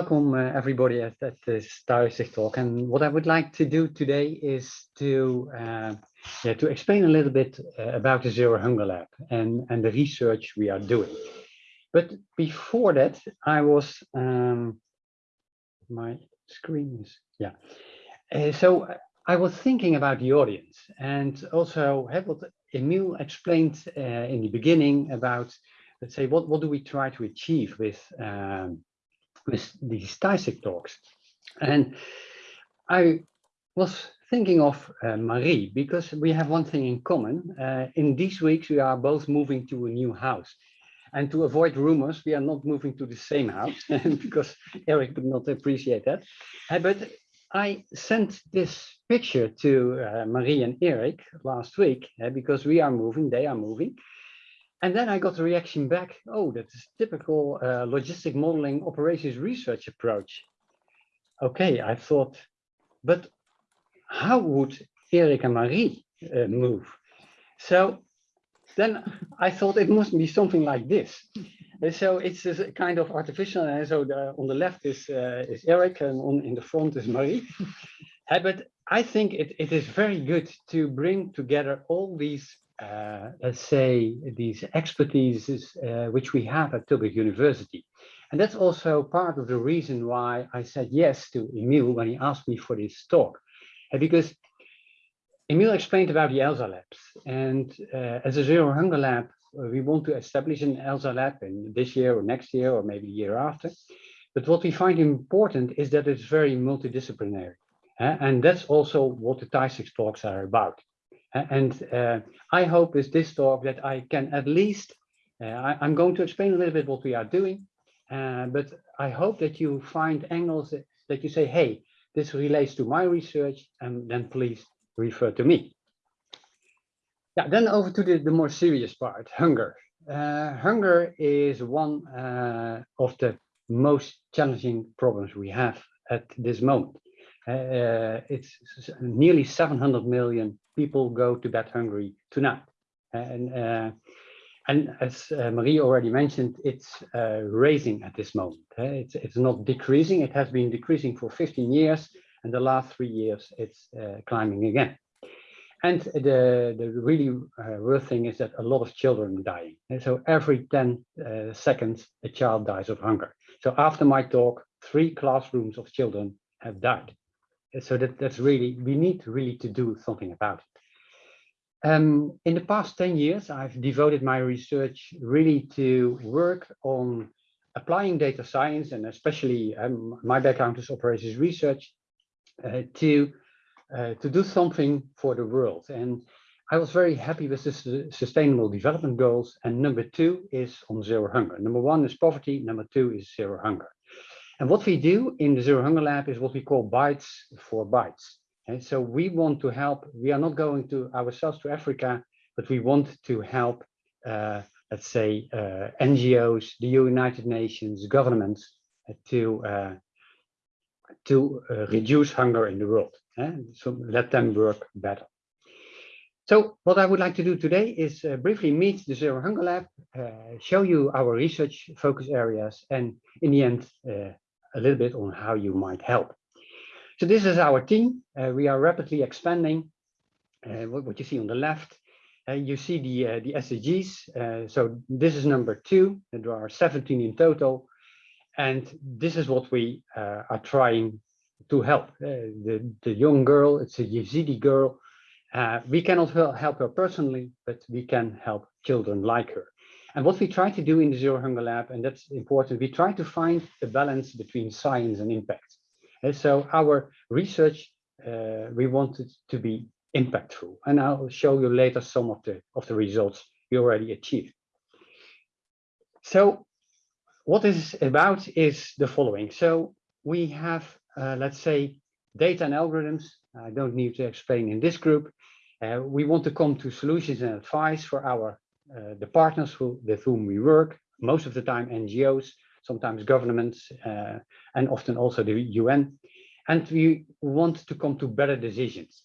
welcome uh, everybody at, at this ThuisZigt talk. And what I would like to do today is to uh, yeah, to explain a little bit uh, about the Zero Hunger Lab and, and the research we are doing. But before that, I was, um, my screen is, yeah. Uh, so I was thinking about the audience and also what Emil explained uh, in the beginning about, let's say, what, what do we try to achieve with, um, with these ThuisZigt talks. And I was thinking of uh, Marie because we have one thing in common. Uh, in these weeks, we are both moving to a new house. And to avoid rumors, we are not moving to the same house because Eric would not appreciate that. Uh, but I sent this picture to uh, Marie and Eric last week uh, because we are moving, they are moving. And then I got a reaction back, oh, that's typical uh, logistic modeling operations research approach. Okay, I thought, but how would Eric and Marie uh, move? So then I thought it must be something like this. And so it's a kind of artificial, and so the, on the left is, uh, is Eric and on, in the front is Marie. but I think it, it is very good to bring together all these, uh, let's say, these expertises uh, which we have at Tilburg University. And that's also part of the reason why I said yes to Emil when he asked me for this talk. because Emil explained about the ELSA labs. And uh, as a Zero Hunger Lab, uh, we want to establish an ELSA lab in this year or next year or maybe the year after. But what we find important is that it's very multidisciplinary. Uh, and that's also what the ThuisZigt talks are about. And uh, I hope with this talk that I can at least, uh, I, am going to explain a little bit what we are doing, uh, but I hope that you find angles that, that you say, hey, this relates to my research, and then please refer to me. Yeah, then over to the, the more serious part, hunger. Uh, hunger is one uh, of the most challenging problems we have at this moment. Uh, it's nearly 700 million people go to bed hungry tonight. And, uh, and as uh, Marie already mentioned, it's uh, raising at this moment. It's, it's not decreasing. It has been decreasing for 15 years. And the last three years, it's climbing again. And the, the really uh, real thing is that a lot of children are dying. And so every 10 uh, seconds, a child dies of hunger. So after my talk, three classrooms of children have died. So that, that's really, we need really to do something about it. Um, in the past 10 years, I've devoted my research really to work on applying data science and especially um, my background is operations research uh, to uh, to do something for the world. And I was very happy with the sustainable development goals. And number two is on zero hunger. Number one is poverty. Number two is zero hunger. And what we do in the Zero Hunger Lab is what we call bites for bites. And so we want to help, we are not going to ourselves to Africa, but we want to help, uh, let's say, uh, NGOs, the United Nations, governments uh, to, uh, to uh, reduce hunger in the world. Eh? So let them work better. So what I would like to do today is uh, briefly meet the Zero Hunger Lab, uh, show you our research focus areas, and in the end, uh, a little bit on how you might help. So this is our team. Uh, we are rapidly expanding. Uh, what, what, you see on the left, uh, you see the, the SDGs. so this is number two, and there are 17 in total. And this is what we are trying to help. Uh, the, the young girl, it's a Yazidi girl. Uh, we cannot help her personally, but we can help children like her. And what we try to do in the Zero Hunger Lab, and that's important, we try to find the balance between science and impact. And so our research, uh, we want it to be impactful. And I'll show you later some of the, of the results we already achieved. So what is about is the following. So we have uh, let's say, data and algorithms. I don't need to explain in this group. Uh, we want to come to solutions and advice for our uh, the partners who, with whom we work, most of the time NGOs, sometimes governments, uh, and often also the UN. And we want to come to better decisions.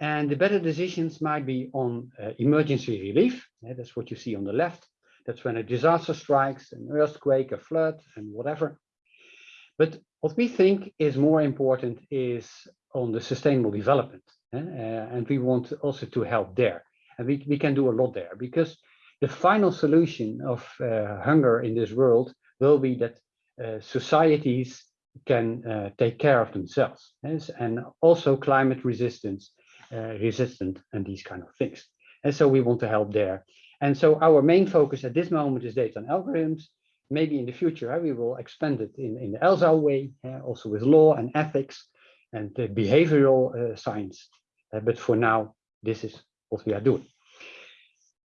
And the better decisions might be on uh, emergency relief. that's what you see on the left. That's when a disaster strikes, an earthquake, a flood, and whatever. But what we think is more important is on the sustainable development. Uh, and we want also to help there. And we, we can do a lot there because the final solution of uh, hunger in this world will be that uh, societies can uh, take care of themselves yes? and also climate resistance, resistant and these kind of things. And so we want to help there. And so our main focus at this moment is data and algorithms. Maybe in the future, we will expand it in, in the ELSA way, also with law and ethics and behavioral science. But for now, this is what we are doing.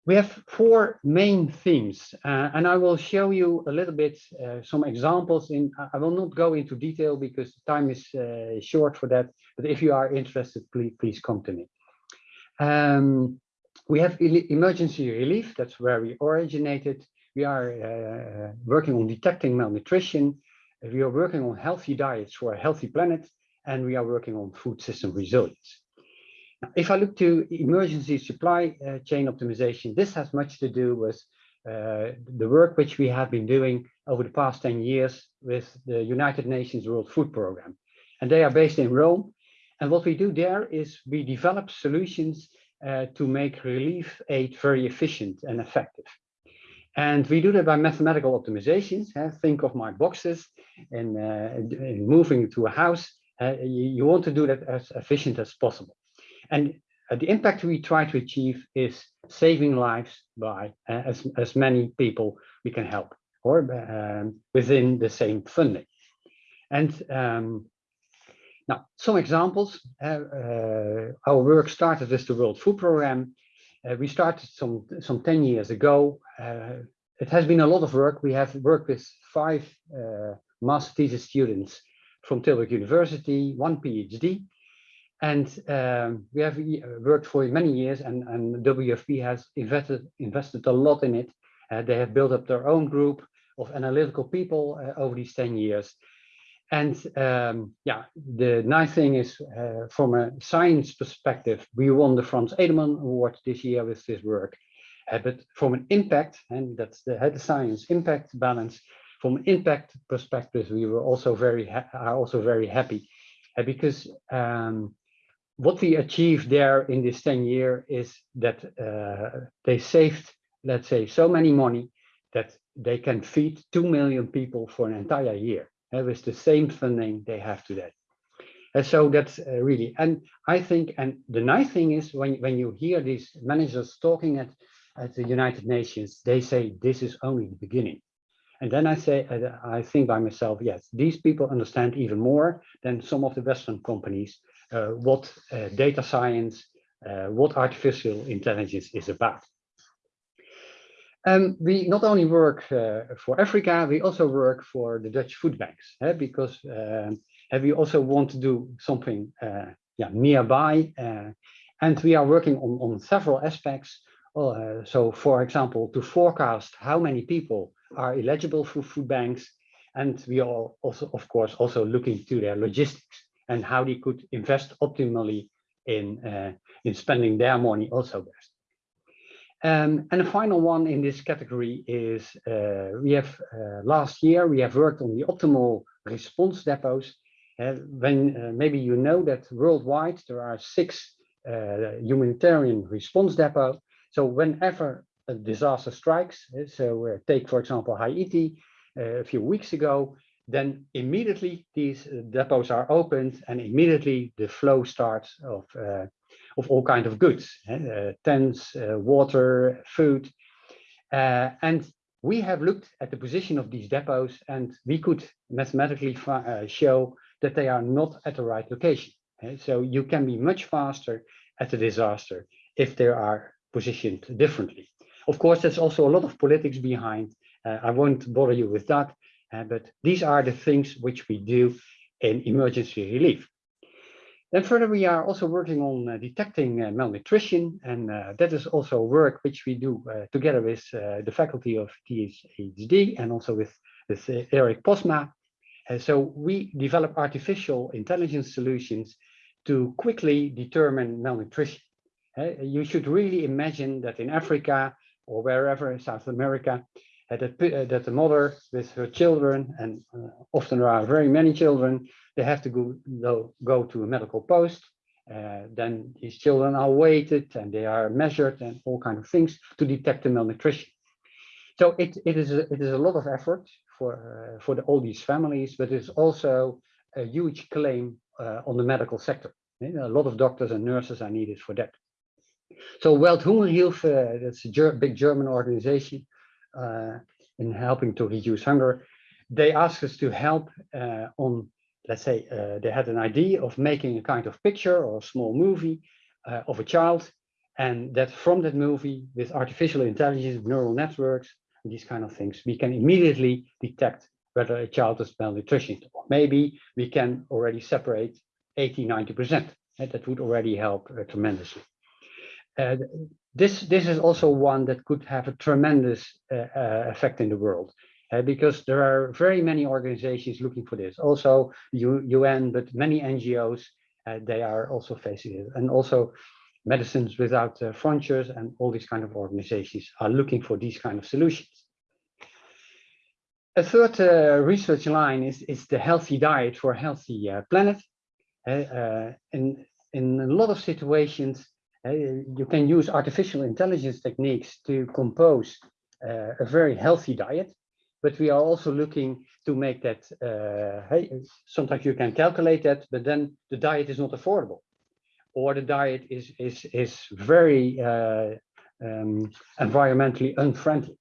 We have four main themes, uh, and I will show you a little bit uh, some examples. In I will not go into detail because time is uh, short for that. But if you are interested, please please come to me. Um, we have emergency relief. That's where we originated. We are uh, working on detecting malnutrition. We are working on healthy diets for a healthy planet, and we are working on food system resilience. If I look to emergency supply uh, chain optimization, this has much to do with uh, the work which we have been doing over the past 10 years with the United Nations World Food Programme. And they are based in Rome. And what we do there is we develop solutions uh, to make relief aid very efficient and effective. And we do that by mathematical optimizations. Think of my boxes and, uh, and moving to a house. Uh, you, you want to do that as efficient as possible. And uh, the impact we try to achieve is saving lives by uh, as, as many people we can help or um, within the same funding. And um, now, some examples. Uh, uh, our work started with the World Food Programme. Uh, we started some, some 10 years ago. Uh, it has been a lot of work. We have worked with five master thesis students from Tilburg University, one PhD, and um, we have uh, worked for many years and, and WFP has invested, invested a lot in it. Uh, they have built up their own group of analytical people uh, over these 10 years. And um, yeah, the nice thing is uh, from a science perspective, we won the Franz Edelman Award this year with this work. Uh, but from an impact, and that's the, the science impact balance, from an impact perspective, we were also very are also very happy uh, because um, what we achieved there in this 10 year is that uh, they saved, let's say, so many money that they can feed 2 million people for an entire year uh, with the same funding they have today. And so that's uh, really, and I think, and the nice thing is when, when you hear these managers talking at, at the United Nations, they say this is only the beginning. And then I say, I think by myself, yes, these people understand even more than some of the Western companies what uh, data science, uh, what artificial intelligence is about. Um, we not only work uh, for Africa, we also work for the Dutch food banks eh, because uh, we also want to do something uh, yeah, nearby. and we are working on, on several aspects. so, for example, to forecast how many people are eligible for food banks. And we are also, of course, also looking to their logistics and how they could invest optimally in, uh, in spending their money also best. Um, and the final one in this category is uh, we have uh, last year we have worked on the optimal response depots. Uh, when uh, maybe you know that worldwide there are six uh, humanitarian response depots. So whenever a disaster strikes, so take for example Haiti a few weeks ago, then immediately these uh, depots are opened and immediately the flow starts of, uh, of all kinds of goods, uh, tents, uh, water, food. Uh, and we have looked at the position of these depots and we could mathematically uh, show that they are not at the right location. So you can be much faster at a disaster if they are positioned differently. Of course, there's also a lot of politics behind. I won't bother you with that, but these are the things which we do in emergency relief. Then further, we are also working on uh, detecting uh, malnutrition, and uh, that is also work which we do uh, together with uh, the faculty of THD and also with, with Eric Postma. so we develop artificial intelligence solutions to quickly determine malnutrition. you should really imagine that in Africa or wherever in South America, uh, that, uh, that the mother with her children, and uh, often there are very many children, they have to go, go, to a medical post. Uh, then these children are weighted and they are measured and all kind of things to detect the malnutrition. So it, it, is, a, it is a lot of effort for, uh, for the, all these families, but it's also a huge claim uh, on the medical sector. A lot of doctors and nurses are needed for that. So Welthungerhilfe, that's a big German organization uh, in helping to reduce hunger. They asked us to help uh, on, let's say, uh, they had an idea of making a kind of picture or a small movie uh, of a child. And that from that movie with artificial intelligence, neural networks, these kind of things, we can immediately detect whether a child is malnutrition. Or maybe we can already separate 80, 90%. And That would already help uh, tremendously. Uh, this, this is also one that could have a tremendous uh, uh effect in the world. Uh, because there are very many organizations looking for this. Also UN, but many NGOs, uh, they are also facing it. And also Medicines Without Frontiers and all these kind of organizations are looking for these kind of solutions. A third research line is, is the healthy diet for a healthy planet. In, in a lot of situations, you can use artificial intelligence techniques to compose uh, a very healthy diet, but we are also looking to make that, uh, hey, sometimes you can calculate that, but then the diet is not affordable. Or the diet is, is, is very uh, um, environmentally unfriendly.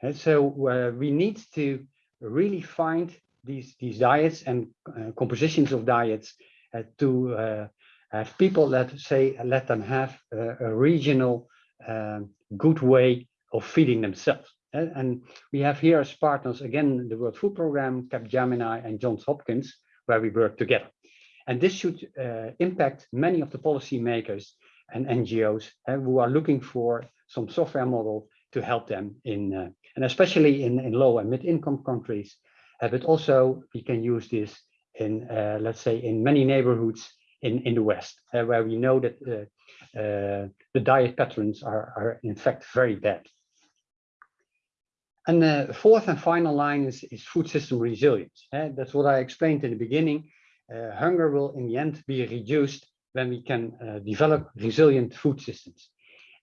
And so uh, we need to really find these, these diets and uh, compositions of diets uh, to uh, have people that say let them have a, a regional um, good way of feeding themselves. And we have here as partners, again, the World Food Programme, Capgemini and Johns Hopkins, where we work together. And this should uh, impact many of the policymakers and NGOs uh, who are looking for some software model to help them in, uh, and especially in, in low and mid-income countries. Uh, but also we can use this in, uh, let's say, in many neighborhoods in, in the West, uh, where we know that uh, uh, the diet patterns are, are in fact very bad. And the fourth and final line is, is food system resilience. Uh, that's what I explained in the beginning. Uh, hunger will in the end be reduced when we can uh, develop resilient food systems.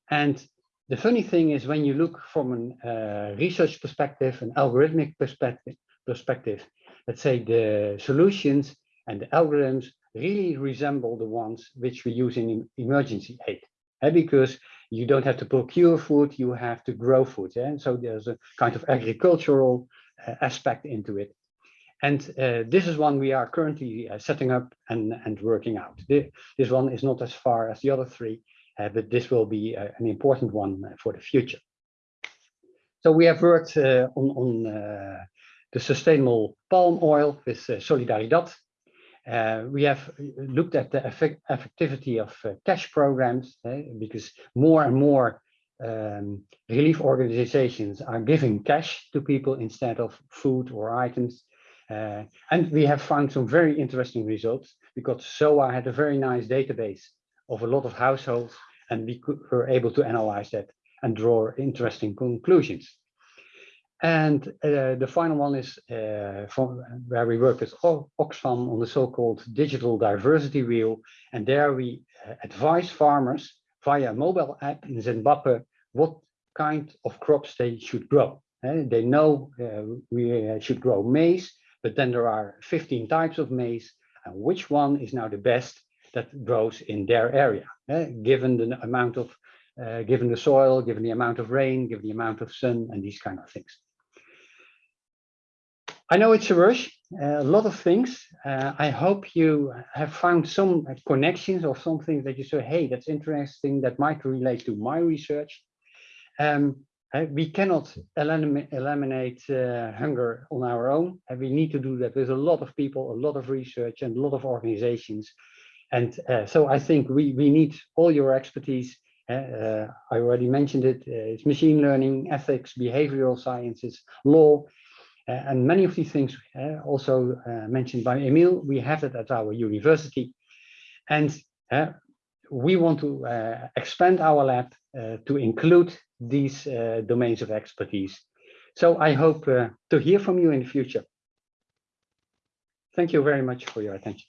And the funny thing is when you look from a research perspective, an algorithmic perspective, perspective, let's say the solutions and the algorithms really resemble the ones which we use in emergency aid. Eh? Because you don't have to procure food, you have to grow food. Eh? And so there's a kind of agricultural uh, aspect into it. And uh, this is one we are currently setting up and, and working out. This one is not as far as the other three, uh, but this will be uh, an important one for the future. So we have worked on, on the sustainable palm oil with Solidaridad, uh, we have looked at the effect, effectivity of uh, cash programs eh, because more and more um, relief organizations are giving cash to people instead of food or items. Uh, and we have found some very interesting results because SOA had a very nice database of a lot of households and we could, were able to analyze that and draw interesting conclusions. And uh, the final one is uh, from where we work with Oxfam on the so-called digital diversity wheel. And there we uh, advise farmers via a mobile app in Zimbabwe what kind of crops they should grow. Uh, they know uh, we uh, should grow maize, but then there are 15 types of maize. And which one is now the best that grows in their area, given the amount of, given the soil, given the amount of rain, given the amount of sun, and these kind of things. I know it's a rush, uh, a lot of things. Uh, I hope you have found some connections or something that you say, hey, that's interesting, that might relate to my research. Um, uh, we cannot eliminate, eliminate uh, hunger on our own. And we need to do that with a lot of people, a lot of research and a lot of organizations. And uh, so I think we, we need all your expertise. Uh, I already mentioned it, it's machine learning, ethics, behavioral sciences, law, uh, and many of these things uh, also uh, mentioned by Emil, we have it at our university. And we want to expand our lab to include these domains of expertise So I hope uh, to hear from you in the future. Thank you very much for your attention.